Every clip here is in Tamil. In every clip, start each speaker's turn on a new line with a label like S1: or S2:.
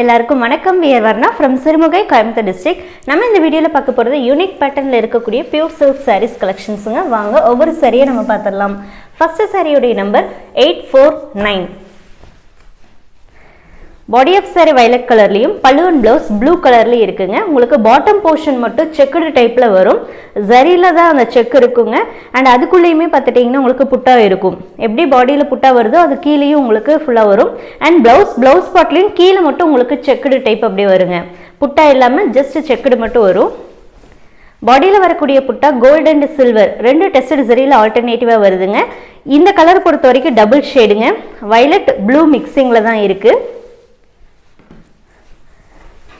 S1: எல்லாருக்கும் வணக்கம். We're Varna from Sirumugai Coimbatore district நம்ம இந்த வீடியோவில் பார்க்க போகிறது யூனிக் பேட்டர்னில் இருக்கக்கூடிய பியூர் சில்க் சாரீஸ் கலெக்ஷன்ஸுங்க வாங்க ஒவ்வொரு சாரியை நம்ம பார்த்துடலாம். ஃபஸ்ட்டு சாரியுடைய number eight four nine body of sari violet கலர்லையும் பல்லுவன் ப்ளவுஸ் ப்ளூ கலர்லையும் இருக்குங்க. உங்களுக்கு பாட்டம் போர்ஷன் மட்டும் செக்குடு டைப்பில் வரும். ஜரியில் தான் அந்த செக் இருக்குங்க. அண்ட் அதுக்குள்ளேயுமே பார்த்துட்டிங்கன்னா உங்களுக்கு புட்டா இருக்கும். எப்படி பாடியில் புட்டா வருதோ அது கீழேயும் உங்களுக்கு ஃபுல்லாக வரும். அண்ட் ப்ளவுஸ் ப்ளவுஸ் பாட்லேயும் கீழே மட்டும் உங்களுக்கு செக்குடு டைப் அப்படி வருங்க. புட்டா இல்லாமல் ஜஸ்ட் செக்குடு மட்டும் வரும். பாடியில் வரக்கூடிய புட்டா கோல்டு அண்ட் சில்வர் ரெண்டு டெஸ்டட் சரியில் ஆல்டர்னேட்டிவாக வருதுங்க. இந்த கலர் பொறுத்த வரைக்கும் டபுள் ஷேடுங்க வயலட் ப்ளூ மிக்சிங்கில் தான் இருக்குது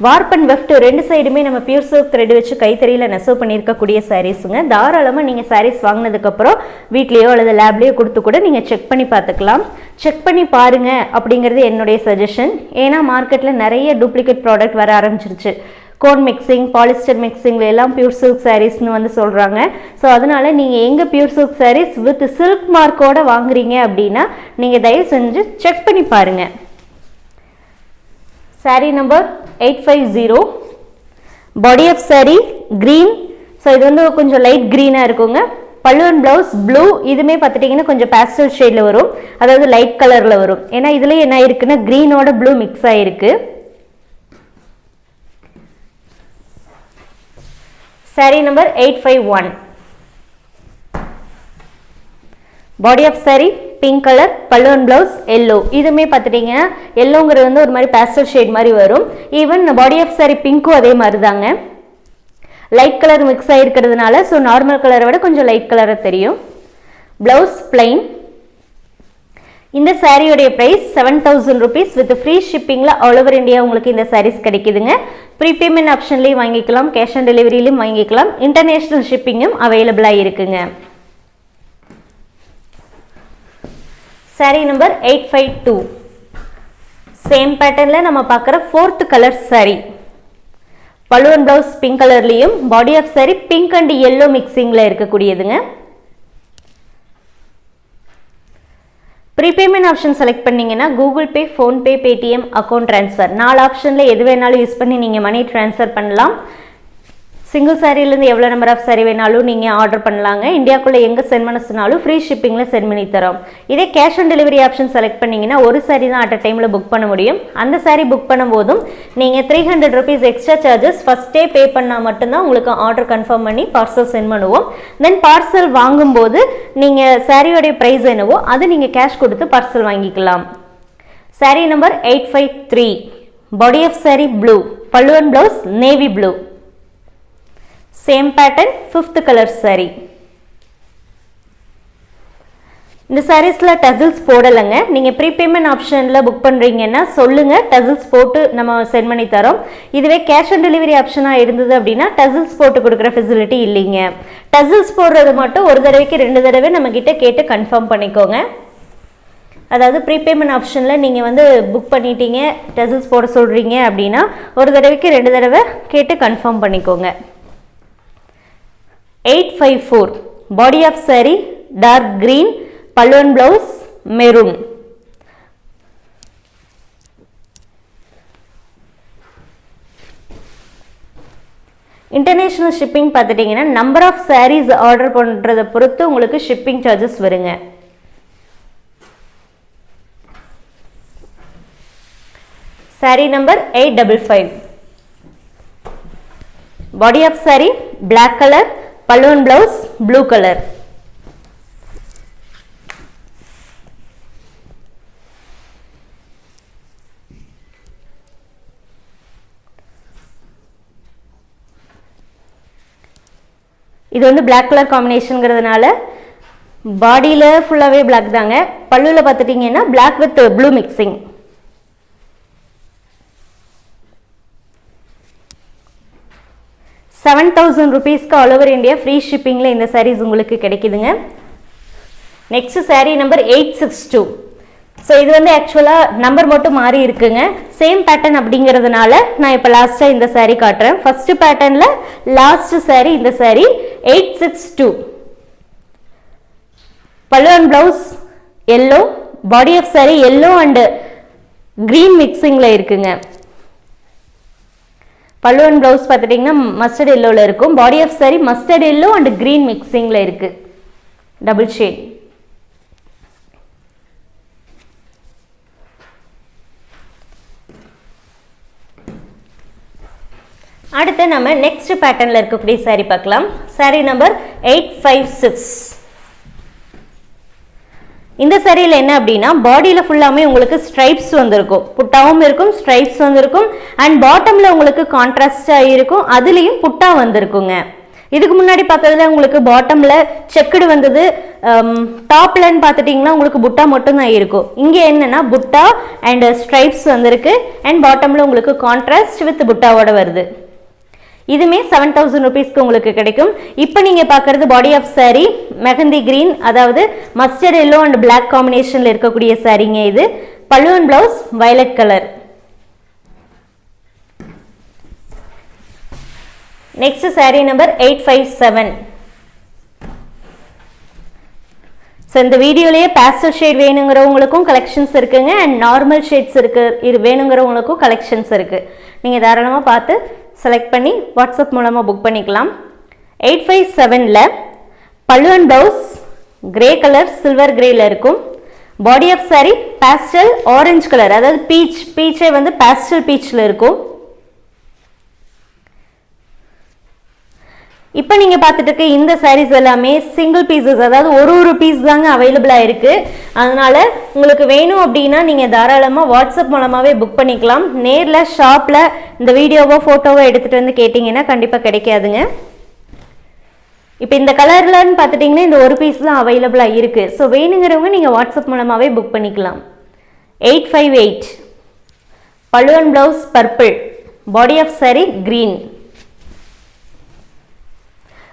S1: வார்ப் அண்ட் வெஃப்ட் ரெண்டு சைடுமே நம்ம பியூர் சில்க் த்ரெட் வச்சு கைத்தறியில் நெசவு பண்ணியிருக்கக்கூடிய சாரீஸுங்க தாராளமாக நீங்கள் சாரீஸ் வாங்கினதுக்கப்புறம் வீட்லேயோ அல்லது லேப்லேயோ கொடுத்து கூட நீங்கள் செக் பண்ணி பார்த்துக்கலாம். செக் பண்ணி பாருங்கள் அப்படிங்கிறது என்னுடைய சஜஷன் ஏன்னா மார்க்கெட்டில் நிறைய டூப்ளிகேட் ப்ராடக்ட் வர ஆரம்பிச்சிருச்சு. கோன் மிக்சிங் பாலிஸ்டர் மிக்சிங்கில் எல்லாம் பியூர் சில்க் சாரீஸ்னு வந்து சொல்கிறாங்க ஸோ அதனால் நீங்கள் எங்கே pure silk saris with silk மார்க்கோட வாங்குறீங்க அப்படின்னா நீங்கள் தயவு செஞ்சு செக் பண்ணி பாருங்கள் sari number eight five zero. Body of sari green so இது வந்து கொஞ்சம் லைட் க்ரீனாக இருக்குங்க. பல்லுவன் ப்ளவுஸ் ப்ளூ இதுவுமே பார்த்துட்டிங்கன்னா கொஞ்சம் பேஸ்டல் ஷேடில் வரும். அதாவது லைட் கலரில் வரும். ஏன்னா இதுலேயே என்ன இருக்குன்னா க்ரீனோட ப்ளூ மிக்ஸ் ஆகிருக்கு sari number eight five one body of sari pink colour பல்லுவன் பிளவுஸ் எல்லோ இதுவுமே பார்த்துட்டிங்கன்னா எல்லோங்கிறது வந்து ஒரு மாதிரி பேஸ்டல் ஷேட் மாதிரி வரும். ஈவன் பாடி ஆஃப் சாரி பிங்க்கும் அதே மாதிரி தாங்க லைட் கலர் மிக்ஸ் ஆகிருக்கிறதுனால ஸோ நார்மல் கலரை விட கொஞ்சம் லைட் கலராக தெரியும். ப்ளவுஸ் பிளைன் இந்த சாரியோடைய price seven thousand rupees with free ஷிப்பிங்கில் all over India உங்களுக்கு இந்த சாரீஸ் கிடைக்குதுங்க. ப்ரீபேமெண்ட் ஆப்ஷன்லேயும் வாங்கிக்கலாம் கேஷ் ஆன் டெலிவரியிலையும் வாங்கிக்கலாம். இன்டர்நேஷ்னல் ஷிப்பிங்கும் அவைலபிளாக இருக்குங்க. Sari number eight five two same பேட்டர்னில் நம்ம பார்க்குற ஃபோர்த் கலர் சாரீ பலுவன் ப்ளவுஸ் பிங்க் கலர்லேயும் body of sari pink and yellow மிக்சிங்கில் இருக்கக்கூடியதுங்க. ப்ரீபேமெண்ட் ஆப்ஷன் செலக்ட் பண்ணிங்கன்னா Google Pay PhonePe Paytm account transfer நாலு ஆப்ஷனில் எது வேணாலும் யூஸ் பண்ணி நீங்கள் மணி ட்ரான்ஸ்ஃபர் பண்ணலாம். சிங்கிள் சாரீலேருந்து எவ்வளோ நம்பர் ஆஃப் சாரி வேணாலும் நீங்கள் ஆர்டர் பண்ணலாங்க. இந்தியாக்குள்ளே எங்கே சென்ட் பண்ண சொன்னாலும் ஃப்ரீ ஷிப்பிங்கில் சென்ட் பண்ணி தரோம். இதே cash on delivery option select பண்ணிங்கன்னா ஒரு சாரி தான் அட் அ டைமில் புக் பண்ண முடியும். அந்த சாரி புக் பண்ணும்போதும் நீங்கள் three hundred rupees extra charges ஃபஸ்ட்டே பே பண்ணால் மட்டும்தான் உங்களுக்கு ஆர்டர் கன்ஃபார்ம் பண்ணி பார்சல் சென்ட் பண்ணுவோம். தென் பார்சல் வாங்கும்போது நீங்கள் சாரியோடைய ப்ரைஸ் என்னவோ அது நீங்கள் கேஷ் கொடுத்து பார்சல் வாங்கிக்கலாம். Sari number eight five three body of sari blue பல்லுவன் blouse navy blue same pattern fifth colour sari இந்த சாரீஸில் டசில்ஸ் போடலைங்க. நீங்கள் ப்ரீபேமெண்ட் ஆப்ஷனில் புக் பண்ணுறீங்கன்னா சொல்லுங்கள் டசில்ஸ் போட்டு நம்ம சென்ட் பண்ணி தரோம். இதுவே கேஷ் ஆன் டெலிவரி ஆப்ஷனாக இருந்தது அப்படின்னா டசில்ஸ் போட்டு கொடுக்குற ஃபெசிலிட்டி இல்லைங்க. டசில்ஸ் போடுறது மட்டும் ஒரு தடவைக்கு ரெண்டு தடவை நம்மக்கிட்ட கேட்டு கன்ஃபார்ம் பண்ணிக்கோங்க. அதாவது ப்ரீபேமெண்ட் ஆப்ஷனில் நீங்கள் வந்து புக் பண்ணிட்டீங்க டசில்ஸ் போட சொல்கிறீங்க அப்படின்னா ஒரு தடவைக்கு ரெண்டு தடவை கேட்டு கன்ஃபார்ம் பண்ணிக்கோங்க. Five four body of sari dark green பல்லுவன் பிளவுஸ் மெரூன் இன்டர்நேஷ்னல் ஷிப்பிங் பார்த்துட்டிங்கன்னா நம்பர் ஆஃப் சாரீஸ் ஆர்டர் பண்ணுறதை பொறுத்து உங்களுக்கு ஷிப்பிங் சார்ஜஸ் வருங்க. Sari number eight double five body of sari black colour பல்லுவன் பிளவுஸ் ப்ளூ கலர் இது வந்து பிளாக் கலர் காம்பினேஷனுங்கிறதுனால பாடியில் ஃபுல்லாகவே பிளாக் தாங்க. பல்லுவில் பார்த்துட்டிங்கன்னா black with blue mixing seven thousand ருபீஸ்க்கு ஆல் ஓவர் இந்தியா ஃப்ரீ ஷிப்பிங்கில் இந்த சாரீஸ் உங்களுக்கு கிடைக்குதுங்க. Next sari number eight six two so இது வந்து ஆக்சுவலாக நம்பர் மட்டும் மாறி இருக்குங்க. சேம் பேட்டர்ன் அப்படிங்கிறதுனால நான் இப்போ லாஸ்ட்டாக இந்த சாரீ காட்டுறேன். ஃபஸ்ட்டு பேட்டர்னில் லாஸ்ட்டு சாரீ இந்த sari eight six two pallu and blouse yellow body of sari yellow and green மிக்சிங்கில் இருக்குங்க. பல்லு அண்ட் ப்ளவுஸ் பார்த்துட்டிங்கன்னா மஸ்டர்ட் எல்லோவில் இருக்கும். Body of sari mustard yellow and green மிக்சிங்கில் இருக்குது டபுள் ஷேட் அடுத்து நம்ம நெக்ஸ்ட் பேட்டர்னில் இருக்கக்கூடிய saree பார்க்கலாம். Saree number eight five six இந்த சரியில் என்ன அப்படின்னா பாடியில் ஃபுல்லாமே உங்களுக்கு ஸ்ட்ரைப்ஸ் வந்திருக்கும். புட்டாவும் இருக்கும் ஸ்ட்ரைப்ஸ் வந்திருக்கும். அண்ட் பாட்டமில் உங்களுக்கு கான்ட்ராஸ்டாக இருக்கும். அதுலேயும் புட்டா வந்திருக்குங்க. இதுக்கு முன்னாடி பார்த்ததுல உங்களுக்கு பாட்டமில் செக்குடு வந்தது. Um, டாப்லன்னு பார்த்துட்டிங்கன்னா உங்களுக்கு புட்டா மட்டும்தான் இருக்கும். இங்கே என்னென்னா புட்டா அண்ட் ஸ்ட்ரைப்ஸ் வந்திருக்கு. அண்ட் பாட்டமில் உங்களுக்கு கான்ட்ராஸ்ட் வித் புட்டாவோட வருது. இதுமே செவன் தௌசண்ட் ருபீஸ்க்கு உங்களுக்கு கிடைக்கும். இப்போ நீங்கள் பார்க்குறது body of sari mehndi green அதாவது மஸ்டர்ட் எல்லோ அண்ட் பிளாக் காம்பினேஷனில் இருக்கக்கூடிய சாரீங்க இது. பல்லுவன் blouse violet colour next sari number eight five seven so இந்த வீடியோலேயே பேஸ்டல் ஷேட் வேணுங்கிறவங்களுக்கும் கலெக்ஷன்ஸ் இருக்குங்க அண்ட் நார்மல் ஷேட்ஸ் இருக்கு இது வேணுங்கிறவங்களுக்கும் கலெக்ஷன்ஸ் இருக்குது நீங்கள் தாராளமாக பார்த்து செலக்ட் பண்ணி வாட்ஸ்அப் மூலமாக புக் பண்ணிக்கலாம். எயிட் ஃபைவ் செவனில் பல்லுவன் and blouse grey colour silver கிரேயில் இருக்கும். Body of sari pastel orange colour அதாவது பீச் பீச்சே வந்து பேஸ்டல் பீச்சில் இருக்கும். இப்போ நீங்கள் பார்த்துட்டு இருக்க இந்த சாரீஸ் எல்லாமே சிங்கிள் பீசஸ் அதாவது ஒரு ஒரு பீஸ் தாங்க அவைலபிளாக இருக்குது அதனால் உங்களுக்கு வேணும் அப்படின்னா நீங்கள் தாராளமாக வாட்ஸ்அப் மூலமாகவே புக் பண்ணிக்கலாம். நேரில் ஷாப்பில் இந்த வீடியோவோ ஃபோட்டோவோ எடுத்துகிட்டு வந்து கேட்டிங்கன்னா கண்டிப்பாக கிடைக்காதுங்க. இப்போ இந்த கலர்லன்னு பார்த்துட்டிங்கன்னா இந்த ஒரு பீஸ் தான் அவைலபிளாக இருக்குது ஸோ வேணுங்கிறவங்க நீங்கள் வாட்ஸ்அப் மூலமாகவே புக் பண்ணிக்கலாம். Eight five eight பழுவன் blouse purple body of sari green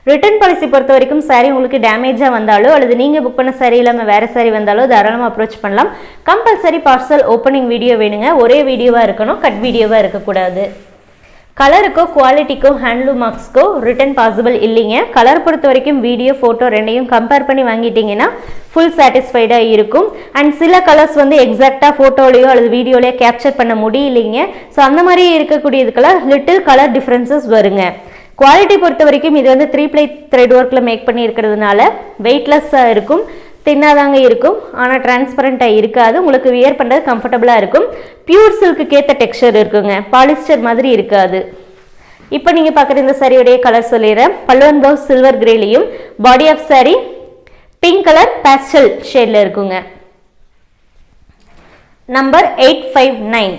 S1: return policy பொறுத்த வரைக்கும் சாரி உங்களுக்கு டேமேஜாக வந்தாலோ அல்லது நீங்கள் புக் பண்ண saree இல்லாமல் வேறு saree வந்தாலோ தாராளமாக அப்ரோச் பண்ணலாம். கம்பல்சரி பார்சல் ஓப்பனிங் வீடியோ வேணுங்க. ஒரே வீடியோவாக இருக்கணும் கட் வீடியோவாக இருக்கக்கூடாது. கலருக்கோ குவாலிட்டிக்கோ ஹேண்ட்லூம் மார்க்ஸ்க்கோ ரிட்டர்ன் பாசிபிள் இல்லைங்க. கலர் பொறுத்த வரைக்கும் வீடியோ ஃபோட்டோ ரெண்டையும் கம்பேர் பண்ணி வாங்கிட்டீங்கன்னா ஃபுல் சாட்டிஸ்ஃபைடாக இருக்கும். அண்ட் சில கலர்ஸ் வந்து எக்ஸாக்டாக ஃபோட்டோலையோ அல்லது வீடியோலையோ கேப்சர் பண்ண முடியலைங்க. ஸோ அந்த மாதிரி இருக்கக்கூடியதுக்கெல்லாம் லிட்டில் கலர் டிஃப்ரென்சஸ் வருங்க. குவாலிட்டி பொறுத்த வரைக்கும் இது வந்து த்ரீ ப்ளை த்ரெட் ஒர்க்கில் மேக் பண்ணி இருக்கிறதுனால வெயிட்லெஸ்ஸாக இருக்கும் தின்னாதாங்க இருக்கும் ஆனால் டிரான்ஸ்பரண்ட்டாக இருக்காது உங்களுக்கு வியர் பண்ணுறது கம்ஃபர்டபுளாக இருக்கும். பியூர் சில்க்கு ஏற்ற டெக்ஸ்சர் இருக்குங்க பாலிஸ்டர் மாதிரி இருக்காது. இப்போ நீங்கள் பார்க்குற இந்த சாரியுடைய கலர் சொல்லிடுறேன். பல்லுவன் blouse silver கிரேலையும் body of sari pink colour pastel ஷேடில் இருக்குங்க. Number eight five nine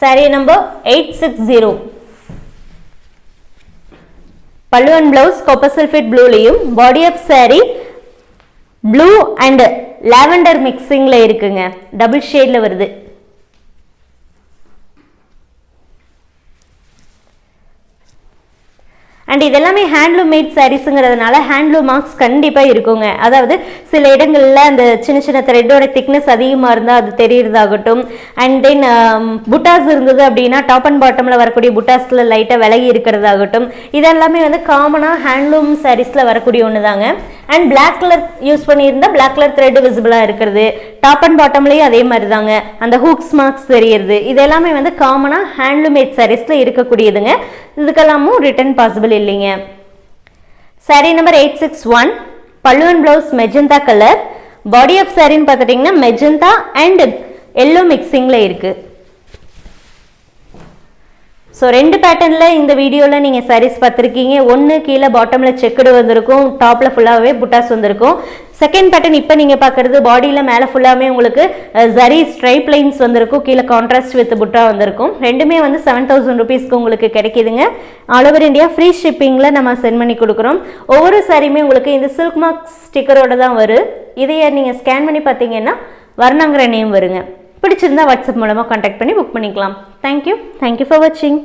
S1: saree number eight six zero pallu and blouse copper sulphate ப்ளூலையும் body of saree blue and lavender மிக்சிங்கில் இருக்குங்க. டபுள் ஷேடில் வருது. அண்ட் இதெல்லாமே ஹேண்ட்லூம் மேட் சாரீஸுங்கிறதுனால ஹேண்ட்லூம் மார்க்ஸ் கண்டிப்பாக இருக்குங்க. அதாவது சில இடங்களில் அந்த சின்ன சின்ன த்ரெட்டோட திக்னஸ் அதிகமாக இருந்தால் அது தெரியறதாகட்டும். அண்ட் தென் புட்டாஸ் um, இருந்தது அப்படின்னா டாப் அண்ட் பாட்டமில் வரக்கூடிய புட்டாஸில் லைட்டாக விலகி இருக்கிறதாகட்டும். இதெல்லாமே வந்து காமனாக ஹேண்ட்லூம் சாரீஸில் வரக்கூடிய ஒன்று தாங்க அண்ட் பிளாக் கலர் யூஸ் பண்ணியிருந்தால் பிளாக் கலர் த்ரெட் விசிபிளாக இருக்கிறது. டாப் அண்ட் பாட்டம்லேயும் அதே மாதிரி தாங்க அந்த ஹூக்ஸ் மார்க்ஸ் தெரியுது இது எல்லாமே வந்து காமனாக ஹேண்ட்லூமேட் மேட் சாரீஸில் இருக்கக்கூடியதுங்க. இதுக்கெல்லாமும் ரிட்டர்ன் பாசிபிள் இல்லைங்க. Sari number eight six one பல்லுவன் blouse magenta colour body of சாரின்னு பார்த்துட்டிங்கன்னா மெஜந்தா அண்ட் எல்லோ மிக்சிங்கில் இருக்குது ஸோ ரெண்டு பேட்டர்னில் இந்த வீடியோவில் நீங்கள் சாரீஸ் பார்த்துருக்கீங்க. ஒன்று கீழே பாட்டமில் செக்குடு வந்திருக்கும். டாப்பில் ஃபுல்லாகவே புட்டாஸ் வந்திருக்கும். செகண்ட் பேட்டர்ன் இப்போ நீங்கள் பார்க்குறது பாடியில் மேலே ஃபுல்லாமே உங்களுக்கு ஜரி ஸ்ட்ரைப் லைன்ஸ் வந்திருக்கும். கீழே கான்ட்ராஸ்ட் வித் புட்டா வந்திருக்கும். ரெண்டுமே வந்து செவன் தௌசண்ட் ருபீஸ்க்கு உங்களுக்கு கிடைக்குதுங்க. ஆல் ஓவர் இந்தியா ஃப்ரீ ஷிப்பிங்கில் நம்ம சென்ட் பண்ணி கொடுக்குறோம். ஒவ்வொரு சாரியுமே உங்களுக்கு இந்த சில்க் மார்க் ஸ்டிக்கரோட தான் வரும். இதையே நீங்கள் ஸ்கேன் பண்ணி பார்த்தீங்கன்னா வர்ணங்கிற நேம் வருங்க. பிடிச்சிருந்தா வாட்ஸ்அப் மூலமாக காண்டாக்ட் பண்ணி புக் பண்ணிக்கலாம். தேங்க்யூ தேங்க்யூ ஃபார் வாட்சிங்